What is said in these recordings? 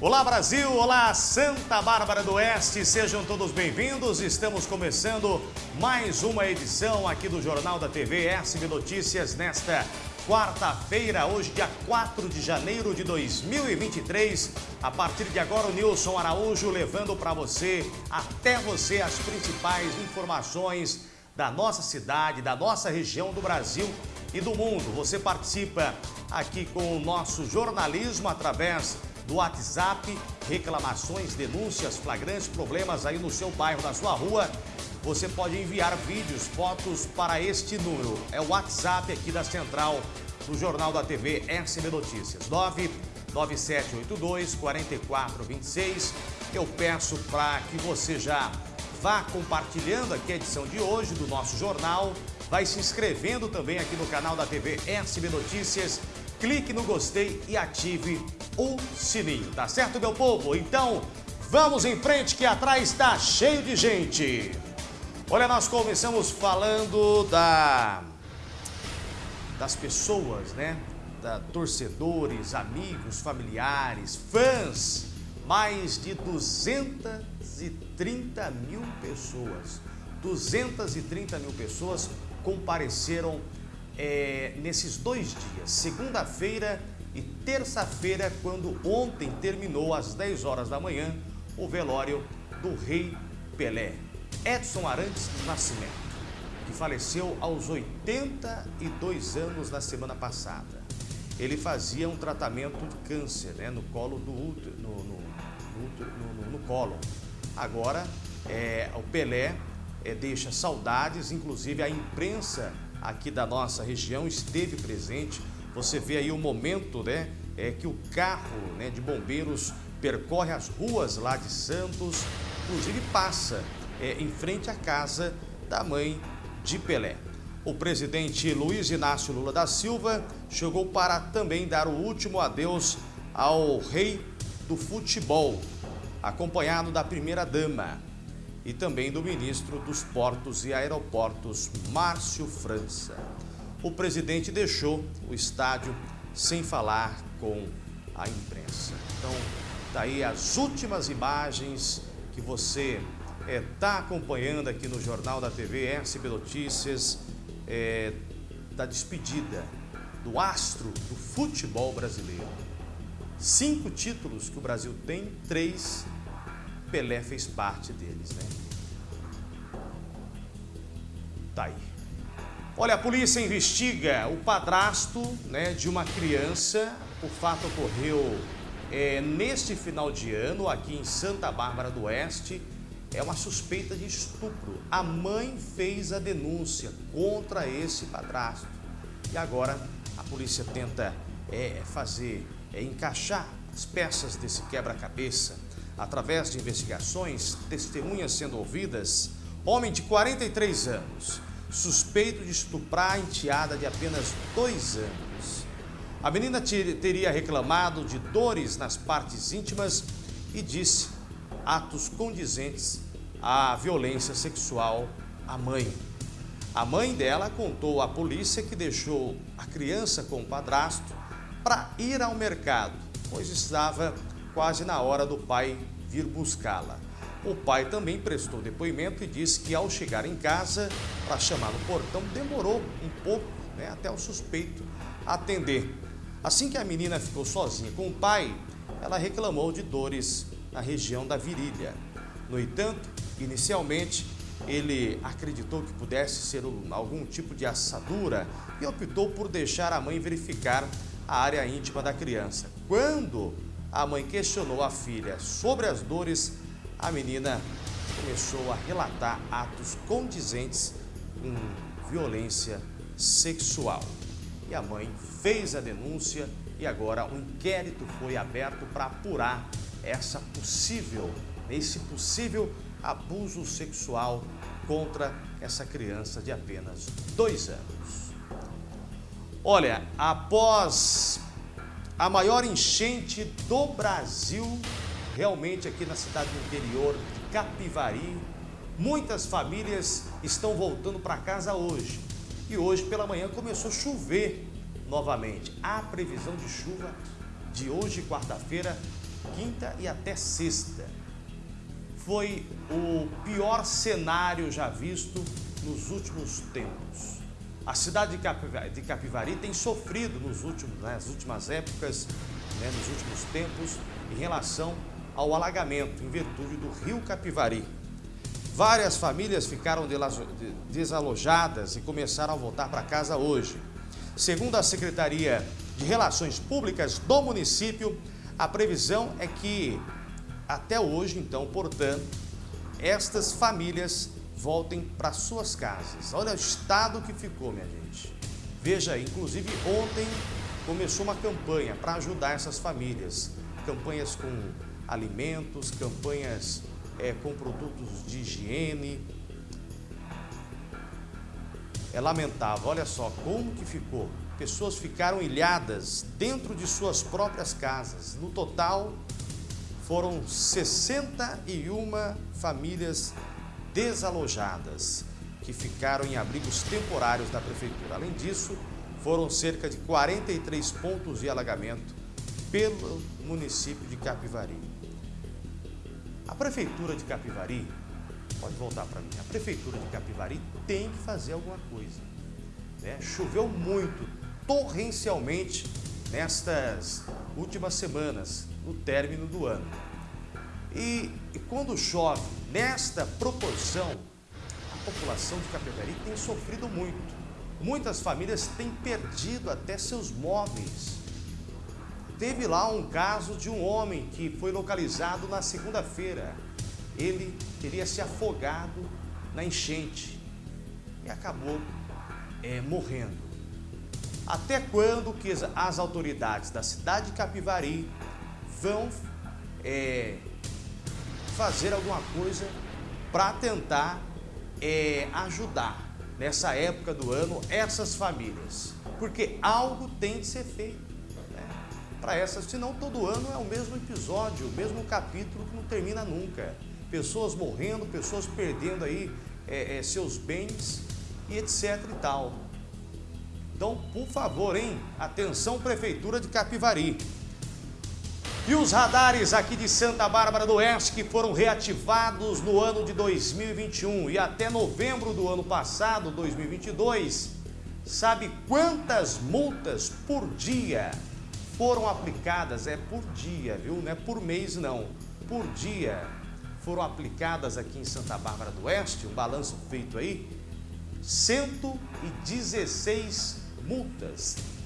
Olá Brasil, olá Santa Bárbara do Oeste, sejam todos bem-vindos. Estamos começando mais uma edição aqui do Jornal da TV SB Notícias nesta quarta-feira, hoje dia 4 de janeiro de 2023. A partir de agora o Nilson Araújo levando para você, até você, as principais informações da nossa cidade, da nossa região do Brasil e do mundo. Você participa aqui com o nosso jornalismo através do WhatsApp, reclamações, denúncias, flagrantes, problemas aí no seu bairro, na sua rua. Você pode enviar vídeos, fotos para este número. É o WhatsApp aqui da Central do Jornal da TV SB Notícias. 99782 4426. Eu peço para que você já vá compartilhando aqui a edição de hoje do nosso jornal. Vai se inscrevendo também aqui no canal da TV SB Notícias clique no gostei e ative o sininho, tá certo, meu povo? Então, vamos em frente que atrás está cheio de gente. Olha, nós começamos falando da das pessoas, né? Da torcedores, amigos, familiares, fãs. Mais de 230 mil pessoas. 230 mil pessoas compareceram é, nesses dois dias, segunda-feira e terça-feira, quando ontem terminou às 10 horas da manhã o velório do rei Pelé, Edson Arantes Nascimento, que faleceu aos 82 anos na semana passada. Ele fazia um tratamento de câncer né, no colo do útero, no, no, no, no colo. Agora, é, o Pelé é, deixa saudades, inclusive a imprensa aqui da nossa região esteve presente. Você vê aí o momento né, é, que o carro né, de bombeiros percorre as ruas lá de Santos, inclusive passa é, em frente à casa da mãe de Pelé. O presidente Luiz Inácio Lula da Silva chegou para também dar o último adeus ao rei do futebol, acompanhado da primeira-dama e também do ministro dos Portos e Aeroportos, Márcio França. O presidente deixou o estádio sem falar com a imprensa. Então, daí tá as últimas imagens que você está é, tá acompanhando aqui no Jornal da TV SB Notícias, é, da despedida do astro do futebol brasileiro. Cinco títulos que o Brasil tem, três Pelé fez parte deles, né? Tá aí. Olha, a polícia investiga o padrasto né, de uma criança. O fato ocorreu é, neste final de ano, aqui em Santa Bárbara do Oeste. É uma suspeita de estupro. A mãe fez a denúncia contra esse padrasto. E agora a polícia tenta é, fazer, é, encaixar as peças desse quebra-cabeça Através de investigações, testemunhas sendo ouvidas, homem de 43 anos, suspeito de estuprar a enteada de apenas dois anos. A menina teria reclamado de dores nas partes íntimas e disse atos condizentes à violência sexual à mãe. A mãe dela contou à polícia que deixou a criança com o padrasto para ir ao mercado, pois estava quase na hora do pai vir buscá-la. O pai também prestou depoimento e disse que ao chegar em casa para chamar no portão demorou um pouco né, até o suspeito atender. Assim que a menina ficou sozinha com o pai, ela reclamou de dores na região da virilha. No entanto, inicialmente, ele acreditou que pudesse ser algum tipo de assadura e optou por deixar a mãe verificar a área íntima da criança. Quando a mãe questionou a filha sobre as dores, a menina começou a relatar atos condizentes com violência sexual. E a mãe fez a denúncia e agora um inquérito foi aberto para apurar essa possível, esse possível abuso sexual contra essa criança de apenas dois anos. Olha, após a maior enchente do Brasil, realmente aqui na cidade do interior Capivari. Muitas famílias estão voltando para casa hoje. E hoje pela manhã começou a chover novamente. Há previsão de chuva de hoje, quarta-feira, quinta e até sexta. Foi o pior cenário já visto nos últimos tempos. A cidade de Capivari, tem sofrido nos últimos, né, nas últimas épocas, né, nos últimos tempos, em relação ao alagamento, em virtude do rio Capivari. Várias famílias ficaram desalojadas e começaram a voltar para casa hoje. Segundo a Secretaria de Relações Públicas do município, a previsão é que até hoje, então, portanto, estas famílias voltem para suas casas. Olha o estado que ficou, minha gente. Veja inclusive ontem começou uma campanha para ajudar essas famílias. Campanhas com alimentos, campanhas é, com produtos de higiene. É lamentável, olha só como que ficou. Pessoas ficaram ilhadas dentro de suas próprias casas. No total, foram 61 famílias desalojadas que ficaram em abrigos temporários da prefeitura. Além disso, foram cerca de 43 pontos de alagamento pelo município de Capivari. A prefeitura de Capivari, pode voltar para mim, a prefeitura de Capivari tem que fazer alguma coisa. Né? Choveu muito, torrencialmente, nestas últimas semanas, no término do ano. E, e quando chove nesta proporção, a população de Capivari tem sofrido muito. Muitas famílias têm perdido até seus móveis Teve lá um caso de um homem que foi localizado na segunda-feira. Ele teria se afogado na enchente e acabou é, morrendo. Até quando que as autoridades da cidade de Capivari vão é, fazer alguma coisa para tentar é, ajudar nessa época do ano essas famílias? Porque algo tem de ser feito para essas, senão todo ano é o mesmo episódio, o mesmo capítulo que não termina nunca. Pessoas morrendo, pessoas perdendo aí é, é, seus bens e etc e tal. Então, por favor, hein? Atenção, Prefeitura de Capivari. E os radares aqui de Santa Bárbara do Oeste que foram reativados no ano de 2021 e até novembro do ano passado, 2022, sabe quantas multas por dia foram aplicadas, é por dia, viu? Não é por mês não, por dia foram aplicadas aqui em Santa Bárbara do Oeste, um balanço feito aí, 116 multas.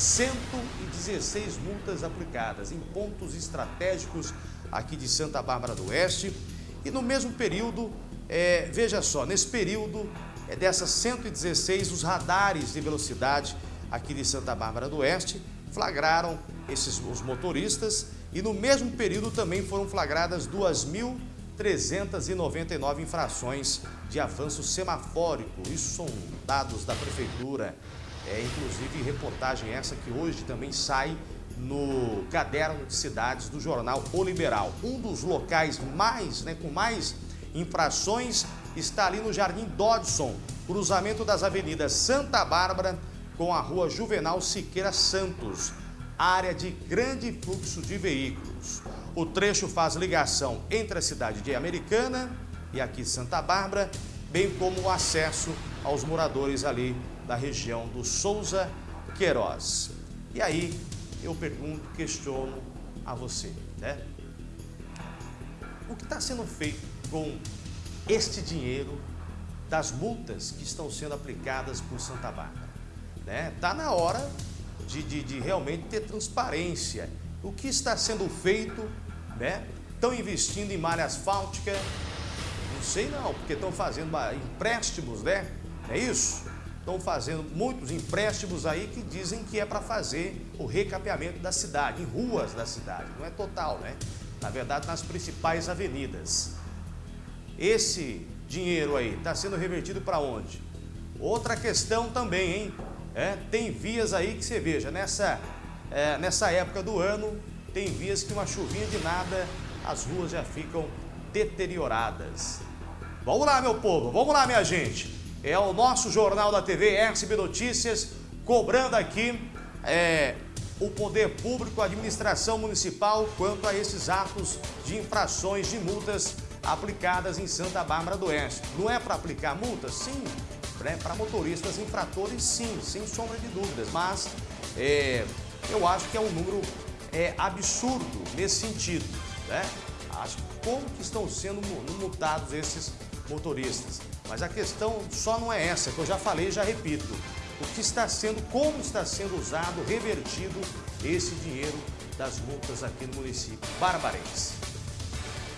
116 multas aplicadas em pontos estratégicos aqui de Santa Bárbara do Oeste. E no mesmo período, é, veja só, nesse período é, dessas 116, os radares de velocidade aqui de Santa Bárbara do Oeste flagraram esses, os motoristas e no mesmo período também foram flagradas 2.399 infrações de avanço semafórico. Isso são dados da prefeitura, é, inclusive reportagem essa que hoje também sai no caderno de cidades do jornal O Liberal. Um dos locais mais, né, com mais infrações está ali no Jardim Dodson, cruzamento das avenidas Santa Bárbara com a rua Juvenal Siqueira Santos, área de grande fluxo de veículos. O trecho faz ligação entre a cidade de Americana e aqui Santa Bárbara, bem como o acesso aos moradores ali da região do Souza Queiroz. E aí eu pergunto, questiono a você, né? O que está sendo feito com este dinheiro das multas que estão sendo aplicadas por Santa Bárbara? Né? Tá na hora de, de, de realmente ter transparência. O que está sendo feito, né? Estão investindo em malha asfáltica, não sei não, porque estão fazendo empréstimos, né? É isso? Estão fazendo muitos empréstimos aí que dizem que é para fazer o recapeamento da cidade, em ruas da cidade. Não é total, né? Na verdade, nas principais avenidas. Esse dinheiro aí está sendo revertido para onde? Outra questão também, hein? É, tem vias aí que você veja, nessa, é, nessa época do ano, tem vias que uma chuvinha de nada, as ruas já ficam deterioradas. Vamos lá, meu povo, vamos lá, minha gente. É o nosso Jornal da TV SB Notícias, cobrando aqui é, o poder público, a administração municipal, quanto a esses atos de infrações de multas aplicadas em Santa Bárbara do Oeste. Não é para aplicar multas? Sim. Né? Para motoristas infratores, sim, sem sombra de dúvidas. Mas é, eu acho que é um número é, absurdo nesse sentido. Né? Acho como que estão sendo multados esses motoristas. Mas a questão só não é essa, que eu já falei e já repito. O que está sendo, como está sendo usado, revertido esse dinheiro das multas aqui no município barbarense.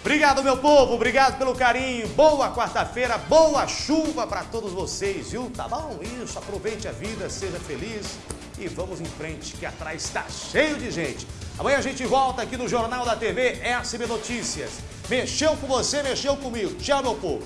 Obrigado, meu povo, obrigado pelo carinho. Boa quarta-feira, boa chuva para todos vocês, viu? Tá bom? Isso, aproveite a vida, seja feliz e vamos em frente, que atrás está cheio de gente. Amanhã a gente volta aqui no Jornal da TV SB Notícias. Mexeu com você, mexeu comigo. Tchau, meu povo.